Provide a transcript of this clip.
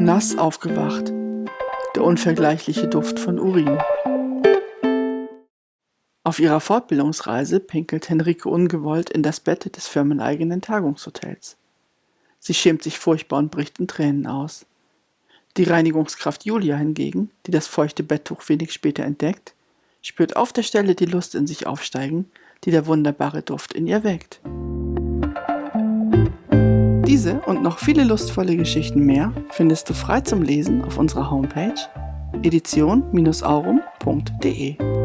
Nass aufgewacht. Der unvergleichliche Duft von Urin. Auf ihrer Fortbildungsreise pinkelt Henrike ungewollt in das Bett des firmeneigenen Tagungshotels. Sie schämt sich furchtbar und bricht in Tränen aus. Die Reinigungskraft Julia hingegen, die das feuchte Betttuch wenig später entdeckt, spürt auf der Stelle die Lust in sich aufsteigen, die der wunderbare Duft in ihr weckt. Diese und noch viele lustvolle Geschichten mehr findest du frei zum Lesen auf unserer Homepage edition-aurum.de.